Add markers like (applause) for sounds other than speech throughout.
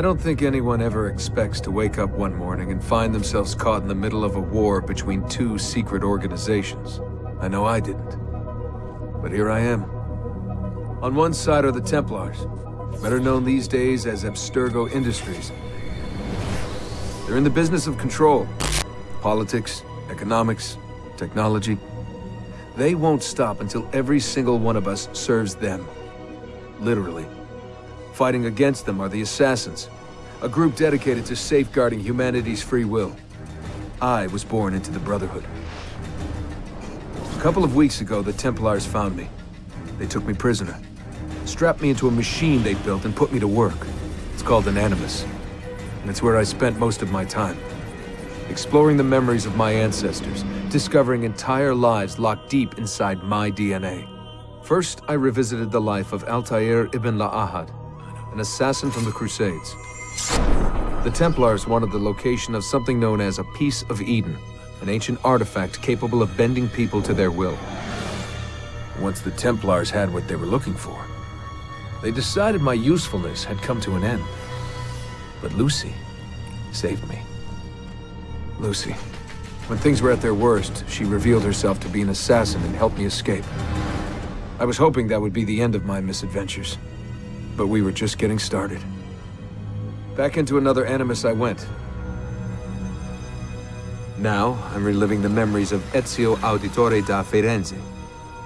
I don't think anyone ever expects to wake up one morning and find themselves caught in the middle of a war between two secret organizations. I know I didn't. But here I am. On one side are the Templars, better known these days as Abstergo Industries. They're in the business of control. Politics, economics, technology. They won't stop until every single one of us serves them. Literally. Fighting against them are the Assassins, a group dedicated to safeguarding humanity's free will. I was born into the Brotherhood. A couple of weeks ago, the Templars found me. They took me prisoner, strapped me into a machine they built and put me to work. It's called an Animus, and it's where I spent most of my time. Exploring the memories of my ancestors, discovering entire lives locked deep inside my DNA. First, I revisited the life of Altair ibn La'ahad, an assassin from the Crusades. The Templars wanted the location of something known as a Piece of Eden, an ancient artifact capable of bending people to their will. Once the Templars had what they were looking for, they decided my usefulness had come to an end. But Lucy saved me. Lucy. When things were at their worst, she revealed herself to be an assassin and helped me escape. I was hoping that would be the end of my misadventures. But we were just getting started. Back into another Animus I went. Now, I'm reliving the memories of Ezio Auditore da Firenze,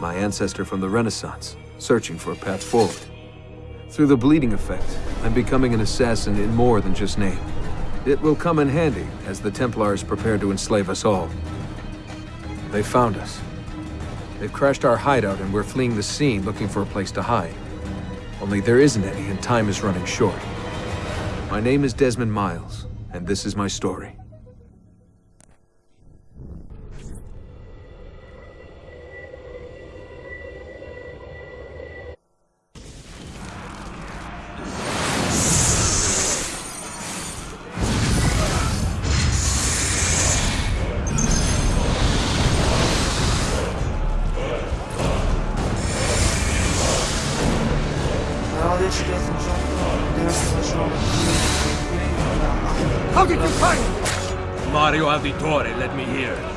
my ancestor from the Renaissance, searching for a path forward. Through the bleeding effect, I'm becoming an assassin in more than just name. It will come in handy as the Templars prepare to enslave us all. They found us. They've crashed our hideout and we're fleeing the scene looking for a place to hide. Only there isn't any, and time is running short. My name is Desmond Miles, and this is my story. Auditore, let me hear.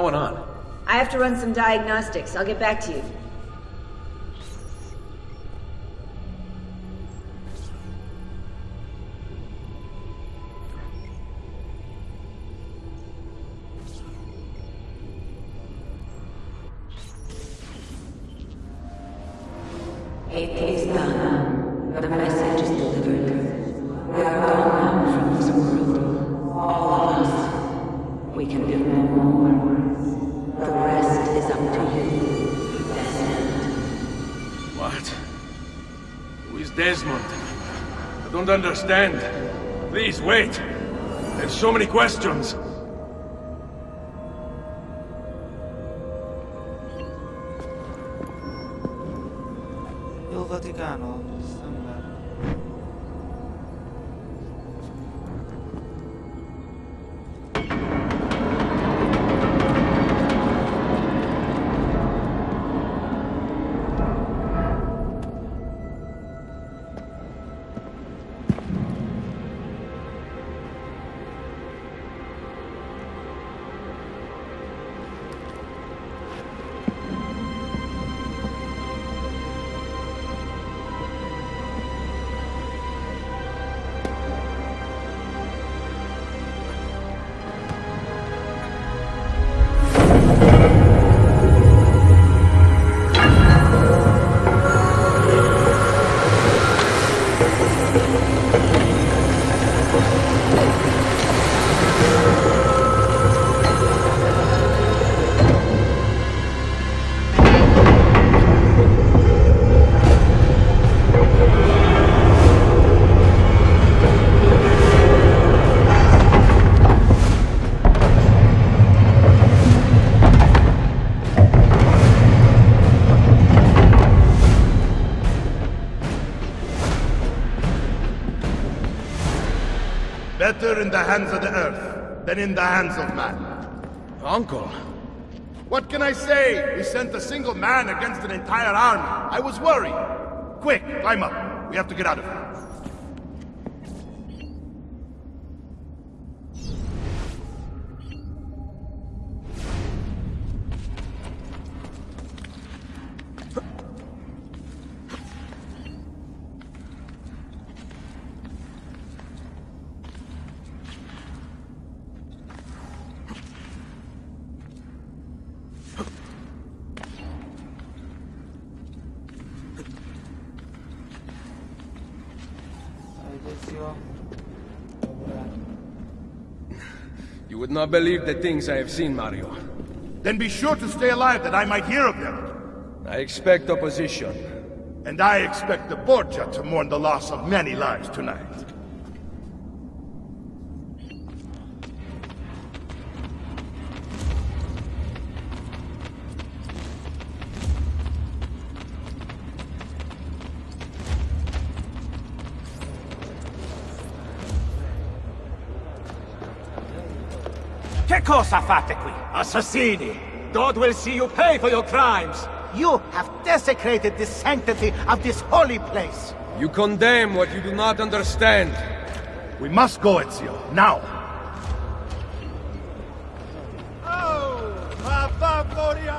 Going on? I have to run some diagnostics. I'll get back to you. It is done. The message is delivered. We are gone now from this world. All of us. We can do no more. The rest is up to you, Desmond. What? Who is Desmond? I don't understand. Please, wait. I have so many questions. Il Vaticano than in the hands of man. Uncle. What can I say? We sent a single man against an entire army. I was worried. Quick, climb up. We have to get out of here. Not believe the things I have seen, Mario. Then be sure to stay alive that I might hear of them. I expect opposition. And I expect the Borgia to mourn the loss of many lives tonight. Cosa fate qui? Assassini! God will see you pay for your crimes! You have desecrated the sanctity of this holy place! You condemn what you do not understand. We must go, Ezio. Now!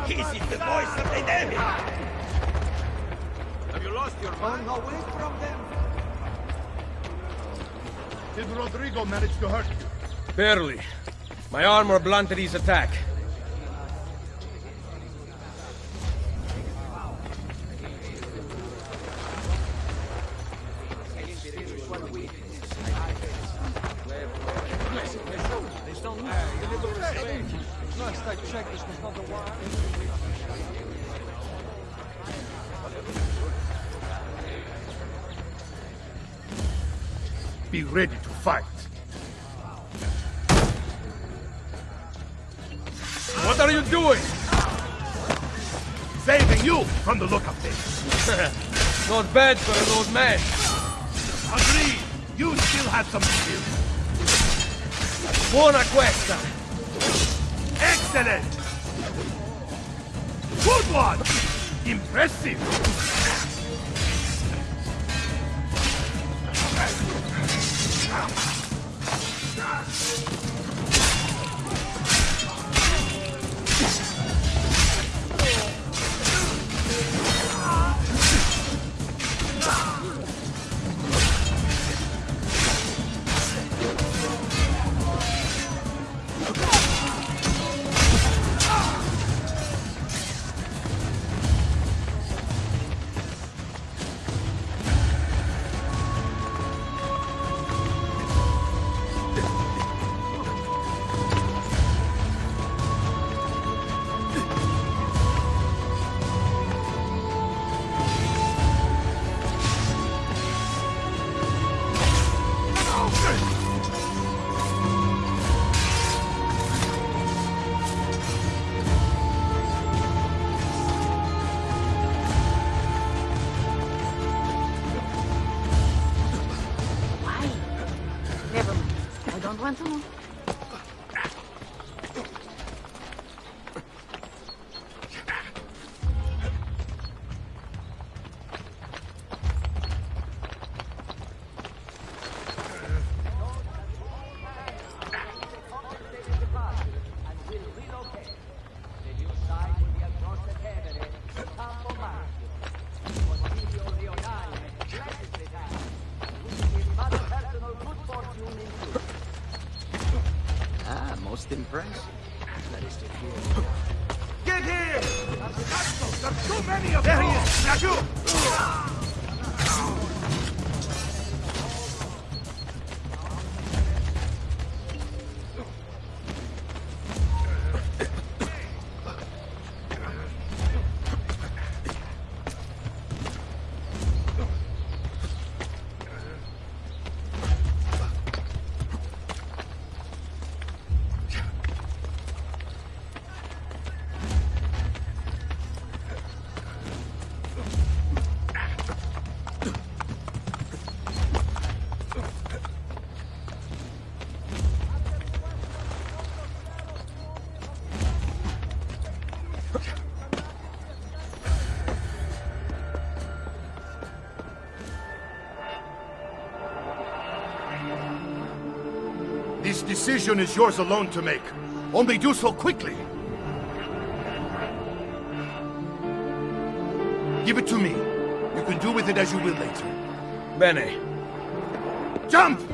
This is the voice of the devil! Have you lost your mind? away from them! Did Rodrigo manage to hurt you? Barely. My armor blunted his attack. Be ready to fight. What are you doing? Saving you from the look of things. (laughs) Not bad for an old man. Agreed. You still have some skill. Buona questa. Excellent! Good one! Impressive! Decision is yours alone to make. Only do so quickly. Give it to me. You can do with it as you will later. Bene. Jump!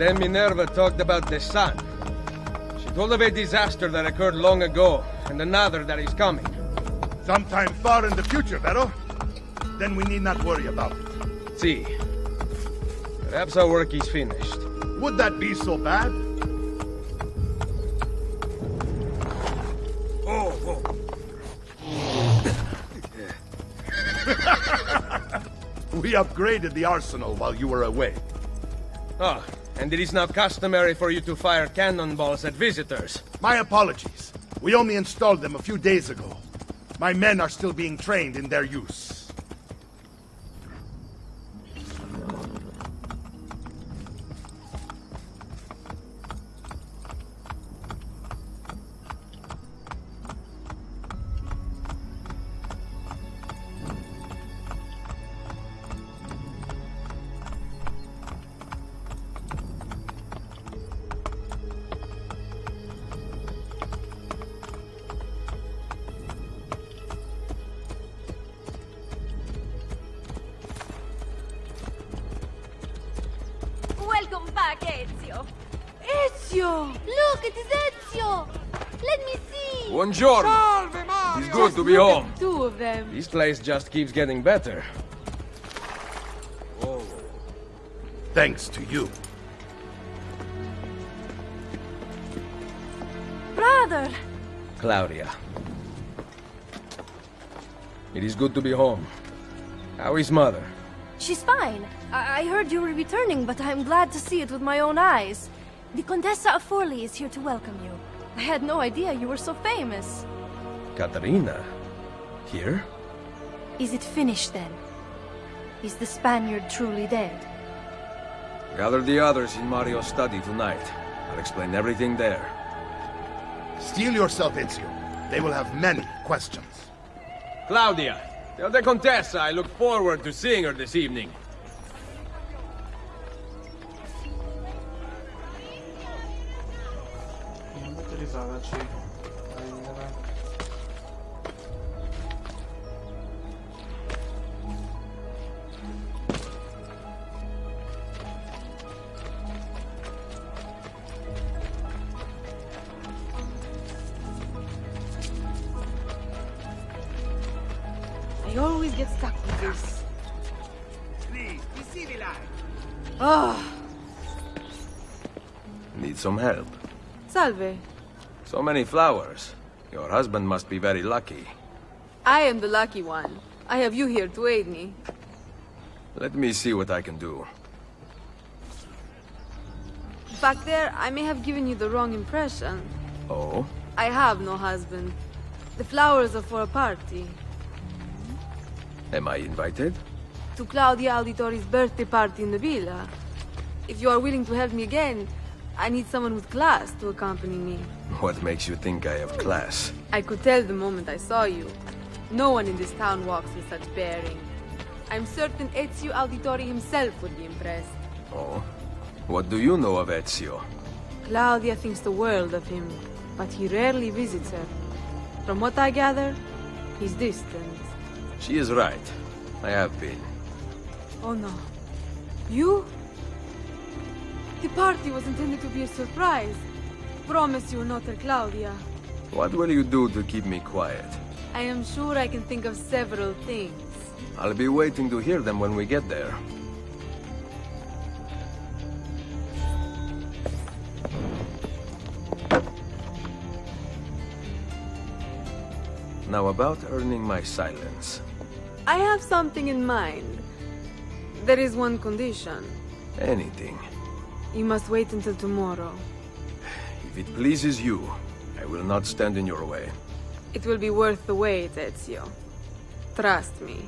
Then Minerva talked about the sun. She told of a disaster that occurred long ago, and another that is coming. Sometime far in the future, Vero. Then we need not worry about it. See. Perhaps our work is finished. Would that be so bad? Oh, oh. (laughs) We upgraded the arsenal while you were away. Ah, and it is now customary for you to fire cannonballs at visitors. My apologies. We only installed them a few days ago. My men are still being trained in their use. Buongiorno. Salve, Mario! It's good to be Look home. at two of them. This place just keeps getting better. Thanks to you. Brother! Claudia. It is good to be home. How is mother? She's fine. I, I heard you were returning, but I'm glad to see it with my own eyes. The Contessa of Forli is here to welcome you. I had no idea you were so famous. Caterina? Here? Is it finished then? Is the Spaniard truly dead? Gather the others in Mario's study tonight. I'll explain everything there. Steel yourself, Ezio. They will have many questions. Claudia, tell the Contessa I look forward to seeing her this evening. Motorizzaci. Prendere. I always get stuck with this. Please, be civilized. Oh, Need some help. Salve. So many flowers. Your husband must be very lucky. I am the lucky one. I have you here to aid me. Let me see what I can do. Back there, I may have given you the wrong impression. Oh? I have no husband. The flowers are for a party. Am I invited? To Claudia Auditore's birthday party in the villa. If you are willing to help me again, I need someone with class to accompany me. What makes you think I have class? I could tell the moment I saw you. No one in this town walks with such bearing. I'm certain Ezio Auditore himself would be impressed. Oh? What do you know of Ezio? Claudia thinks the world of him, but he rarely visits her. From what I gather, he's distant. She is right. I have been. Oh no. You? The party was intended to be a surprise. promise you will not tell Claudia. What will you do to keep me quiet? I am sure I can think of several things. I'll be waiting to hear them when we get there. Now about earning my silence. I have something in mind. There is one condition. Anything. You must wait until tomorrow. If it pleases you, I will not stand in your way. It will be worth the wait, Ezio. Trust me.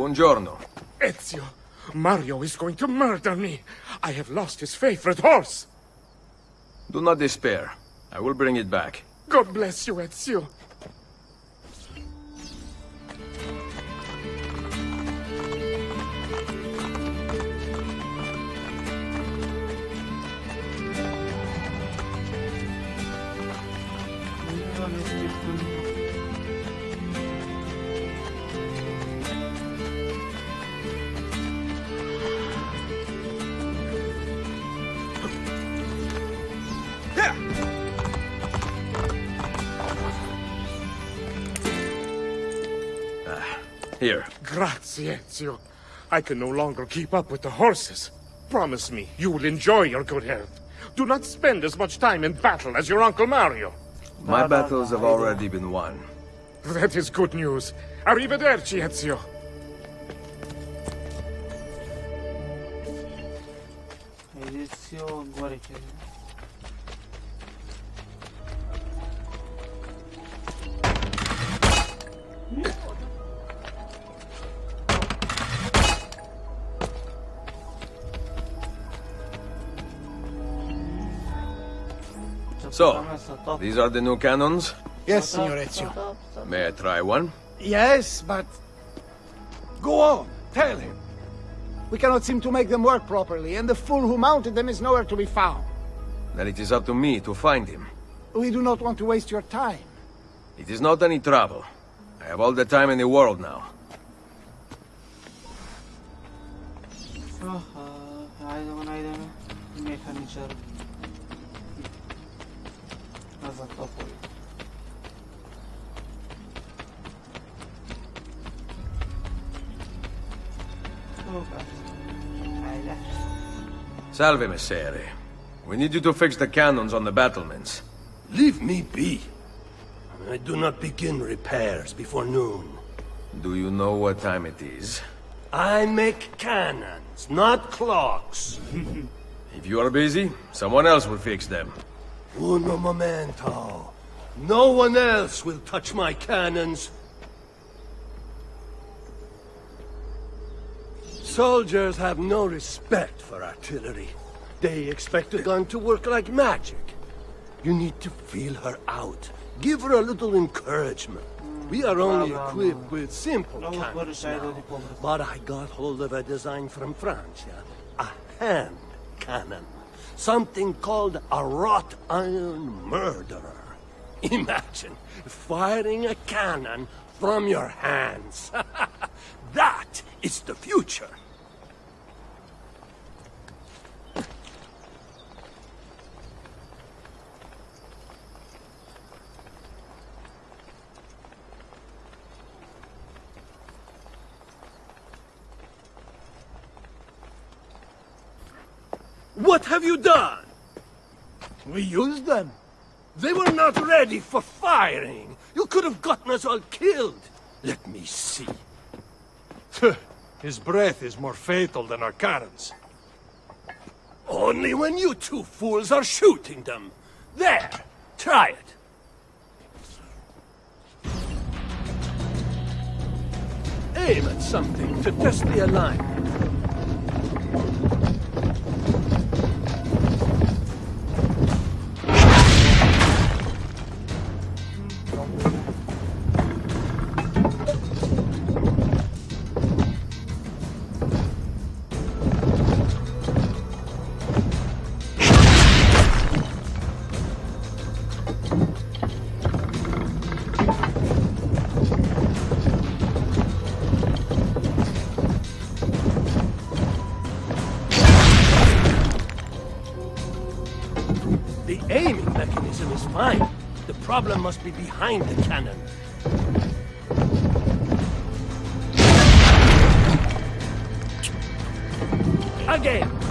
Buongiorno. Ezio, Mario is going to murder me. I have lost his favorite horse. Do not despair. I will bring it back. God bless you, Ezio. Here. Grazie, Ezio. I can no longer keep up with the horses. Promise me you will enjoy your good health. Do not spend as much time in battle as your Uncle Mario. My battles have already been won. That is good news. Arrivederci, Ezio. Ezio Guarecchia. So, these are the new cannons? Yes, Signor Ezio. May I try one? Yes, but... Go on, tell him. We cannot seem to make them work properly, and the fool who mounted them is nowhere to be found. Then it is up to me to find him. We do not want to waste your time. It is not any trouble. I have all the time in the world now. Aha, haydi bana haydi mekaniczer. Nazad Salve, Messere. We need you to fix the cannons on the battlements. Leave me be. I do not begin repairs before noon. Do you know what time it is? I make cannons, not clocks. (laughs) If you are busy, someone else will fix them. Uno momento. No one else will touch my cannons. Soldiers have no respect for artillery. They expect a gun to work like magic. You need to feel her out. Give her a little encouragement. We are only equipped with simple cannons now. But I got hold of a design from Francia. A hand cannon. Something called a wrought iron murderer. Imagine firing a cannon from your hands. (laughs) that is the future. What have you done? We used them. They were not ready for firing. You could have gotten us all killed. Let me see. His breath is more fatal than our cannons. Only when you two fools are shooting them. There, try it. aim at something to test the alignment. Must be behind the cannon. Again! Again!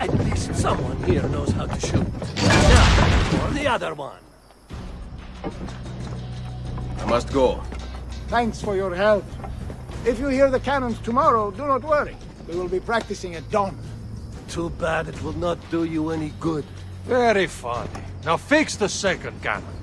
At least someone here knows how to shoot. Now, for the other one. I must go. Thanks for your help. If you hear the cannons tomorrow, do not worry. We will be practicing at dawn. Too bad it will not do you any good. Very funny. Now fix the second cannon.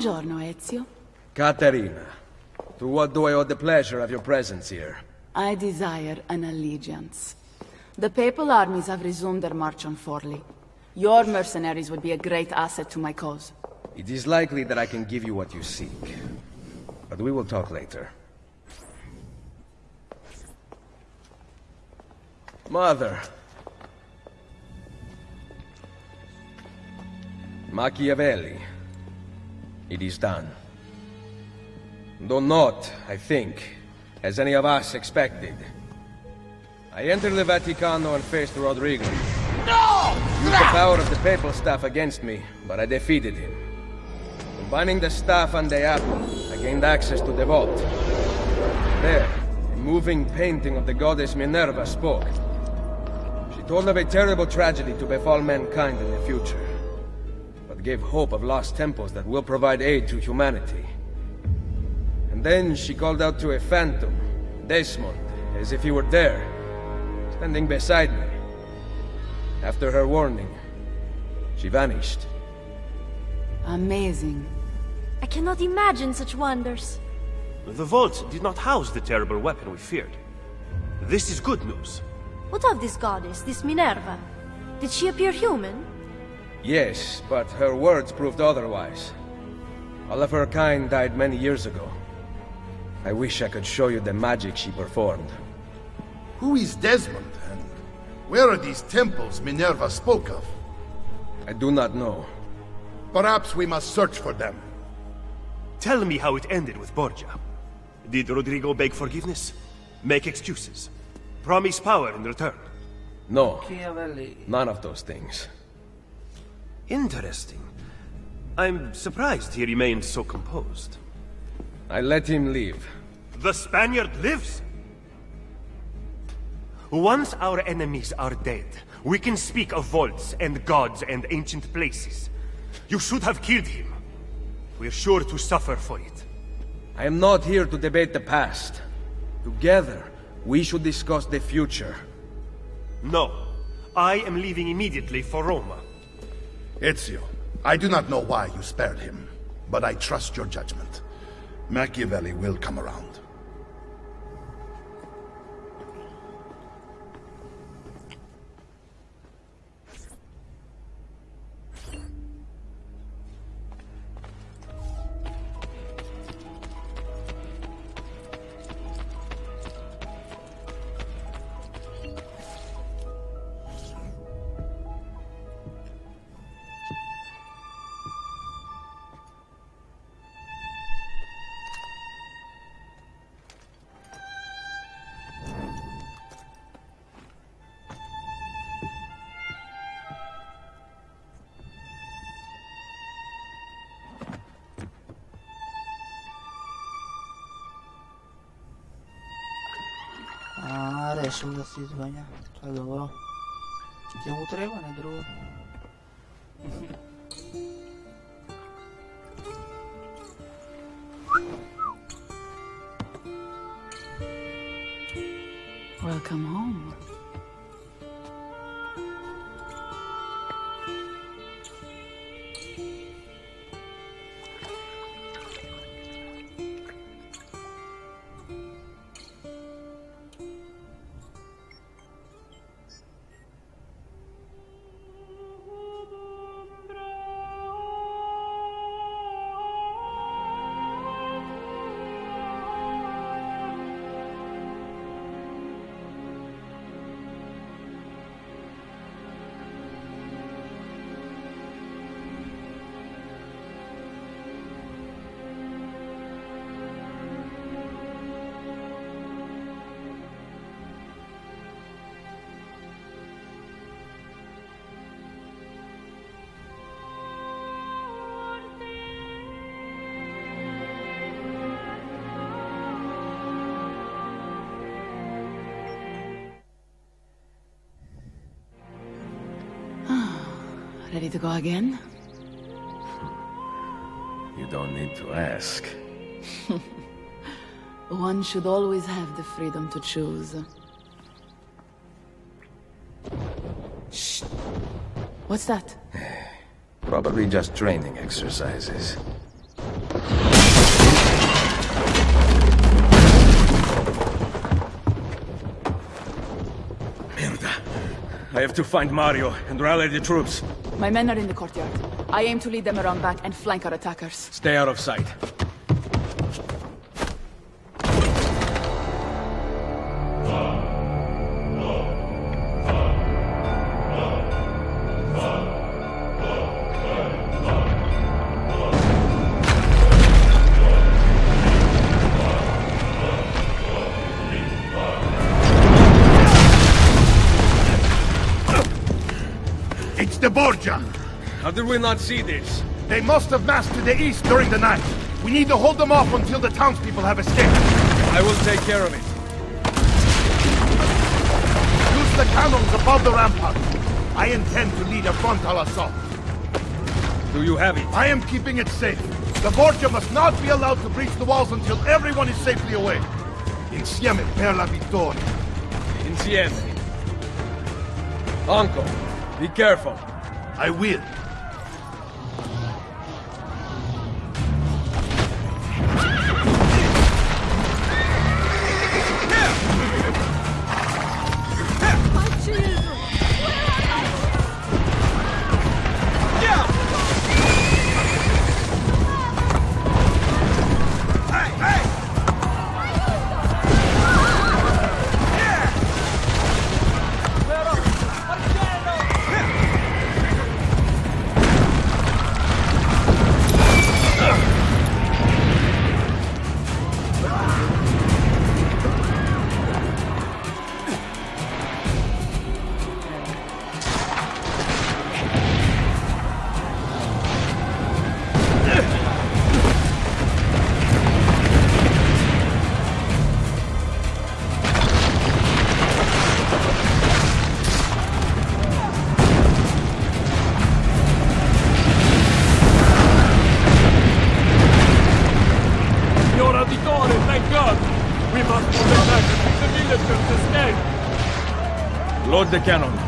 Buongiorno, Ezio. Caterina, to what do I owe the pleasure of your presence here? I desire an allegiance. The papal armies have resumed their march on Forli. Your mercenaries would be a great asset to my cause. It is likely that I can give you what you seek. But we will talk later. Mother. Machiavelli. It is done. Though not, I think, as any of us expected. I entered the Vaticano and faced Rodrigo. No! Used the power of the papal staff against me, but I defeated him. Combining the staff and the apple, I gained access to the vault. There, a moving painting of the goddess Minerva spoke. She told of a terrible tragedy to befall mankind in the future, but gave hope of lost temples that will provide aid to humanity. And then she called out to a phantom, Desmond, as if he were there, standing beside me. After her warning, she vanished. Amazing. I cannot imagine such wonders. The vault did not house the terrible weapon we feared. This is good news. What of this goddess, this Minerva? Did she appear human? Yes, but her words proved otherwise. All of her kind died many years ago. I wish I could show you the magic she performed. Who is Desmond, and where are these temples Minerva spoke of? I do not know. Perhaps we must search for them. Tell me how it ended with Borgia. Did Rodrigo beg forgiveness? Make excuses? Promise power in return? No, none of those things. Interesting. I'm surprised he remained so composed. I let him leave. The Spaniard lives? Once our enemies are dead, we can speak of vaults and gods and ancient places. You should have killed him. We're sure to suffer for it. I am not here to debate the past. Together, we should discuss the future. No. I am leaving immediately for Roma. Ezio, I do not know why you spared him, but I trust your judgment. Machiavelli will come around. Deixa-me da tá Está da vou treinar, treba, ne drugo. Ready to go again? You don't need to ask. (laughs) One should always have the freedom to choose. Shh. What's that? (sighs) Probably just training exercises. I have to find Mario and rally the troops. My men are in the courtyard. I aim to lead them around back and flank our attackers. Stay out of sight. We not see this? They must have massed to the east during the night. We need to hold them off until the townspeople have escaped. I will take care of it. Use the cannons above the rampart. I intend to lead a frontal assault. Do you have it? I am keeping it safe. The Borgia must not be allowed to breach the walls until everyone is safely away. Insieme per la vittoria. Insieme. Uncle, be careful. I will. the cannon.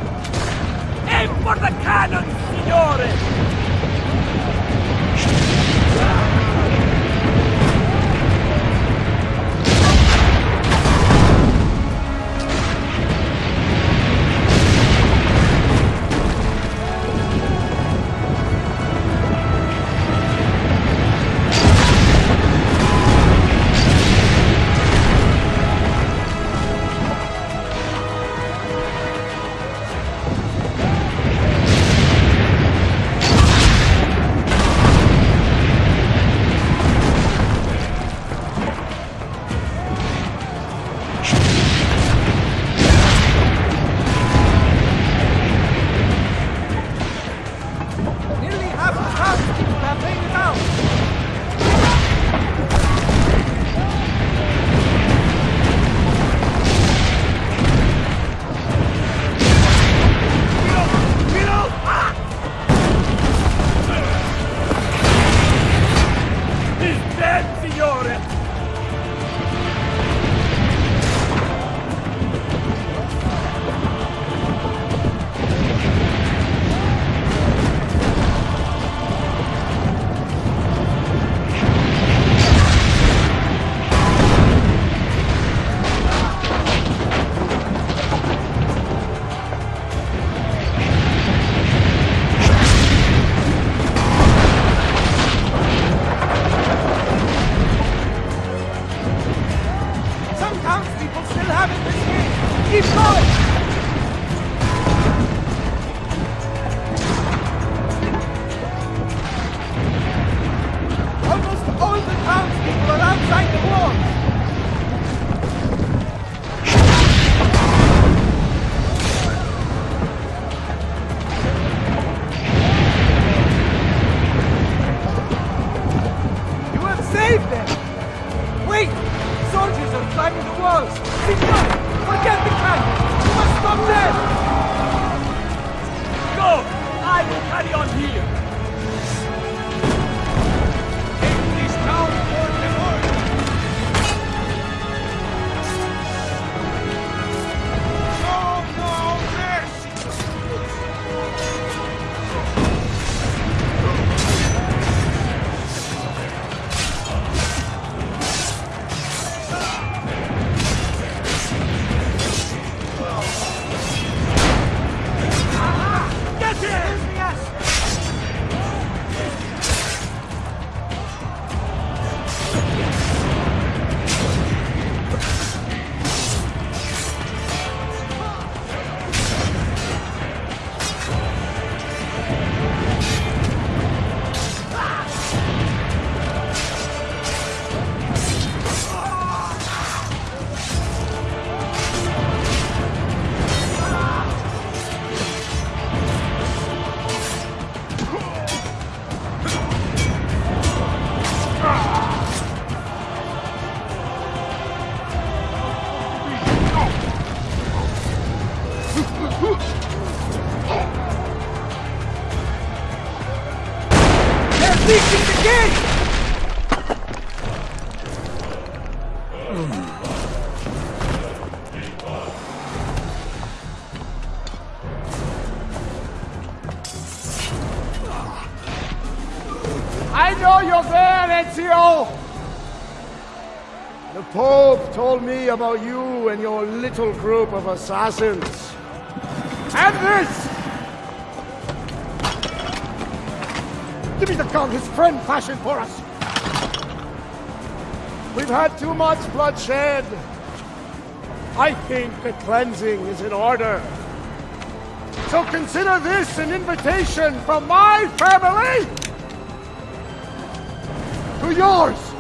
about you and your little group of assassins. And this! Give me the gun his friend fashioned for us! We've had too much bloodshed. I think the cleansing is in order. So consider this an invitation from my family to yours.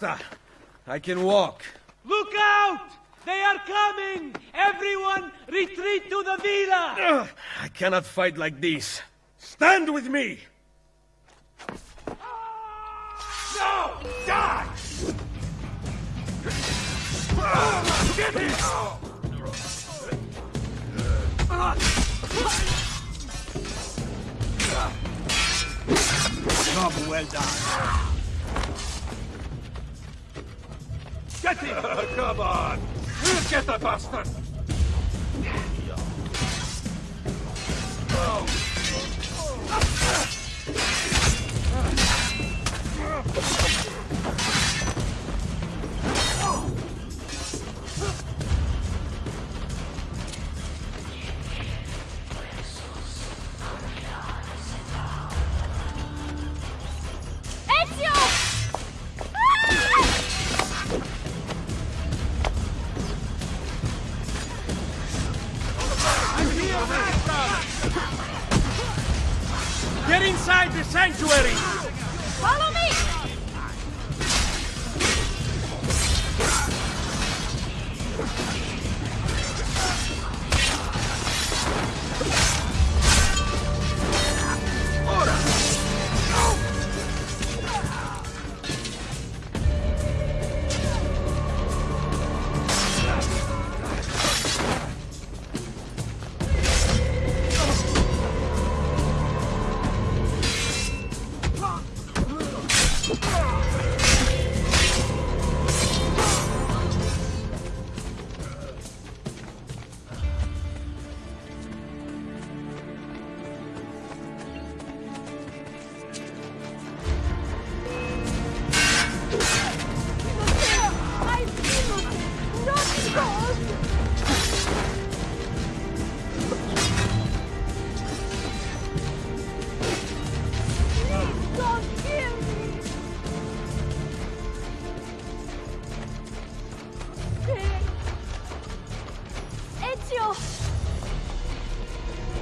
Basta! I can walk. Look out! They are coming! Everyone, retreat to the villa! I cannot fight like this. Stand with me! No! Die! Get! Job well done. Get him! (laughs) Come on! We'll get the bastard! Ezio!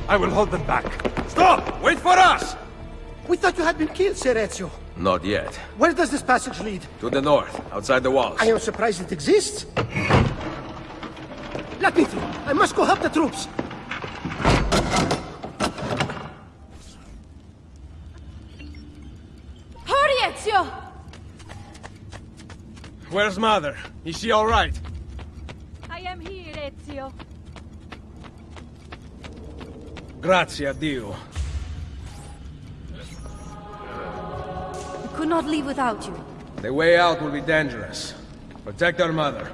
I will hold them back. Stop! Wait for us! We thought you had been killed, Sir Ezio. Not yet. Where does this passage lead? To the north, outside the walls. I am surprised it exists. Let me through. I must go help the troops. Hurry, Ezio! Where's mother? Is she all right? I am here, Ezio. Grazie a Dio. We could not leave without you. The way out will be dangerous. Protect our mother.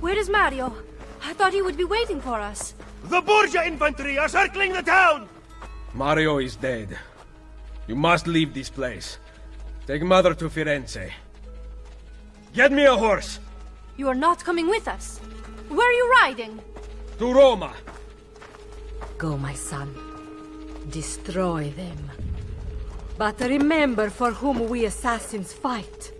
Where is Mario? I thought he would be waiting for us. The Borgia infantry are circling the town! Mario is dead. You must leave this place. Take mother to Firenze. Get me a horse! You are not coming with us. Where are you riding? To Roma. Go, my son. Destroy them. But remember for whom we assassins fight.